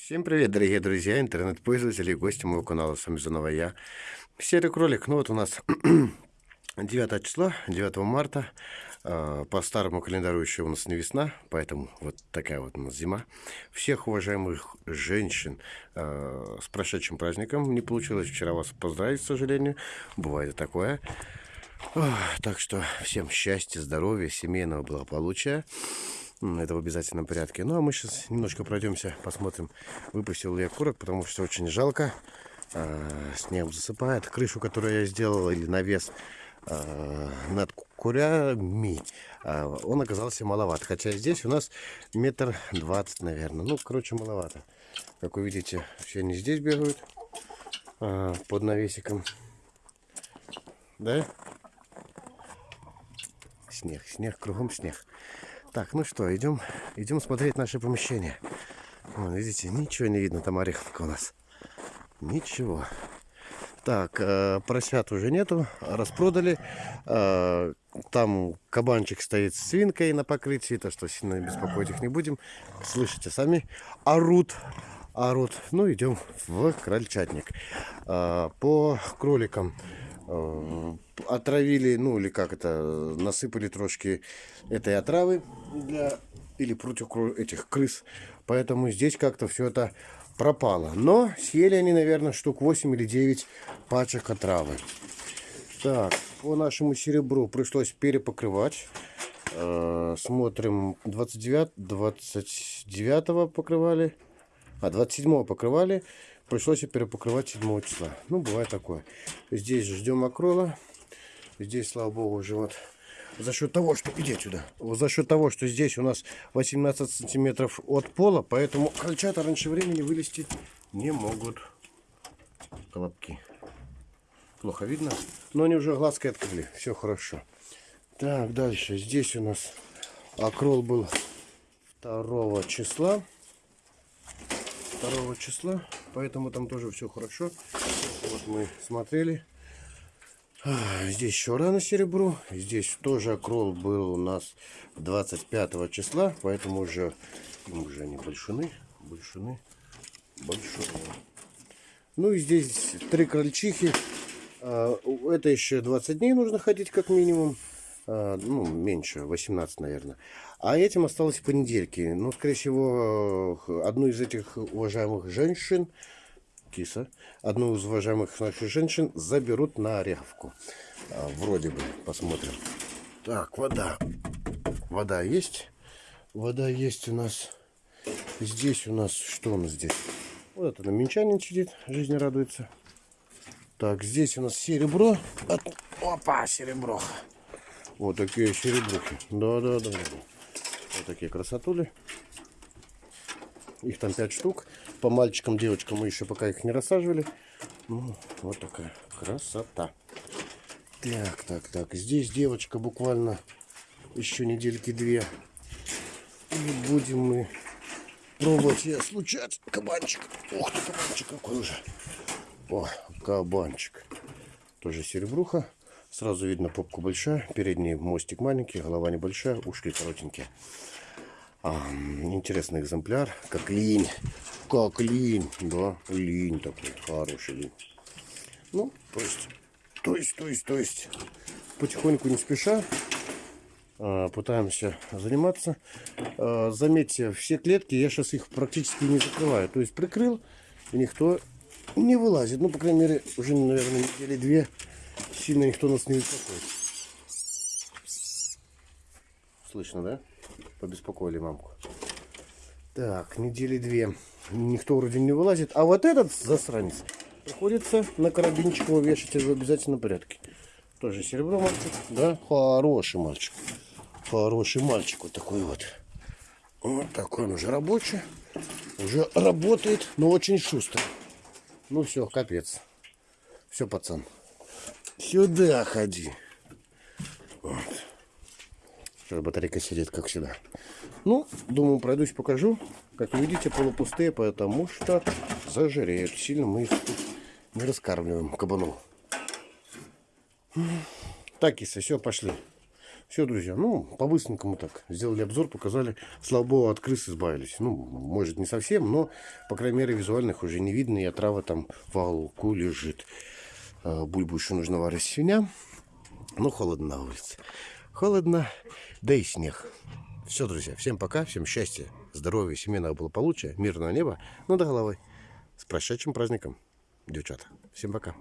Всем привет, дорогие друзья, интернет-пользователи и гости моего канала. С вами заново я, Серый Кролик. Ну вот у нас 9 числа, 9 марта. А, по старому календарю еще у нас не весна, поэтому вот такая вот у нас зима. Всех уважаемых женщин а, с прошедшим праздником. Не получилось вчера вас поздравить, к сожалению. Бывает такое. Так что всем счастья, здоровья, семейного благополучия. Это в обязательном порядке. Ну, а мы сейчас немножко пройдемся, посмотрим, выпустил ли я курок, потому что очень жалко. А, снег засыпает. Крышу, которую я сделал, или навес а, над курями, а, он оказался маловат. Хотя здесь у нас метр двадцать, наверное. Ну, короче, маловато. Как вы видите, все они здесь бегают под навесиком. Да? Снег, снег, кругом снег. Так, ну что, идем, идем смотреть наше помещение. Вон, видите, ничего не видно, там ореховка у нас. Ничего. Так, э, поросят уже нету, распродали. Э, там кабанчик стоит с свинкой на покрытии, то что сильно беспокоить их не будем. Слышите сами, орут, орут. Ну, идем в крольчатник. Э, по кроликам отравили, ну или как это, насыпали трошки этой отравы для или против этих крыс. Поэтому здесь как-то все это пропало. Но съели они, наверное, штук 8 или 9 пачек отравы. Так, по нашему серебру пришлось перепокрывать. Э, смотрим, 29, 29 покрывали, а 27 покрывали. Пришлось перепокрывать 7 числа. Ну, бывает такое. Здесь ждем акрола. Здесь, слава богу, уже вот за счет того, что... Иди отсюда. За счет того, что здесь у нас 18 сантиметров от пола, поэтому крольчата раньше времени вылезти не могут. Колобки. Плохо видно. Но они уже глазкой открыли. Все хорошо. Так, дальше. Здесь у нас акрол был 2 числа. 2 числа поэтому там тоже все хорошо. Вот мы смотрели. Здесь еще рано серебру. Здесь тоже акрол был у нас 25 числа, поэтому уже, уже они большины, большины, большины. Ну и здесь три крольчихи. А, это еще 20 дней нужно ходить как минимум. А, ну, меньше, 18, наверное. А этим осталось понедельки. Ну, скорее всего, одну из этих уважаемых женщин, киса, одну из уважаемых наших женщин заберут на Ореховку. А, вроде бы, посмотрим. Так, вода. Вода есть. Вода есть у нас. Здесь у нас, что у нас здесь? Вот это на минчанин сидит, жизнь радуется. Так, здесь у нас серебро. Опа, серебро. Вот такие серебрухи. Да, да, да. Вот такие красотули. Их там 5 штук. По мальчикам, девочкам мы еще пока их не рассаживали. Ну, вот такая красота. Так, так, так. Здесь девочка буквально еще недельки две. И будем мы пробовать ее случать. Кабанчик. Ух ты, кабанчик какой уже. О, кабанчик. Тоже серебруха. Сразу видно попку большая, передний мостик маленький, голова небольшая, ушки коротенькие. А, интересный экземпляр, как линь. Как линь, да, линь такой, хороший линь. Ну, то есть, то есть, то есть, то есть, потихоньку не спеша а, пытаемся заниматься. А, заметьте, все клетки я сейчас их практически не закрываю. То есть прикрыл, и никто не вылазит. Ну, по крайней мере, уже, наверное, недели две сильно никто нас не беспокоит. Слышно, да? Побеспокоили мамку. Так, недели две. Никто вроде не вылазит. А вот этот засранец приходится на карабинчик его вешать в обязательном порядке. Тоже серебро мальчик. Да, хороший мальчик. Хороший мальчик вот такой вот. Вот такой он уже рабочий. Уже работает, но очень шустро. Ну все, капец. Все, пацан. Сюда ходи. Вот. Сейчас батарейка сидит, как всегда. Ну, думаю, пройдусь, покажу. Как вы видите, полупустые, потому что зажиреют. Сильно мы их не раскармливаем кабану. Так, киса, все, пошли. Все, друзья, ну, по-быстренькому так. Сделали обзор, показали. Слава богу, от крыс избавились. Ну, может, не совсем, но, по крайней мере, визуальных уже не видно. И отрава там в уголку лежит. А, Бульбу еще нужно варить свинья. Ну, холодно на улице. Холодно, да и снег. Все, друзья, всем пока, всем счастья, здоровья, семейного благополучия, мирного неба над головой. С прошедшим праздником, девчата. Всем пока.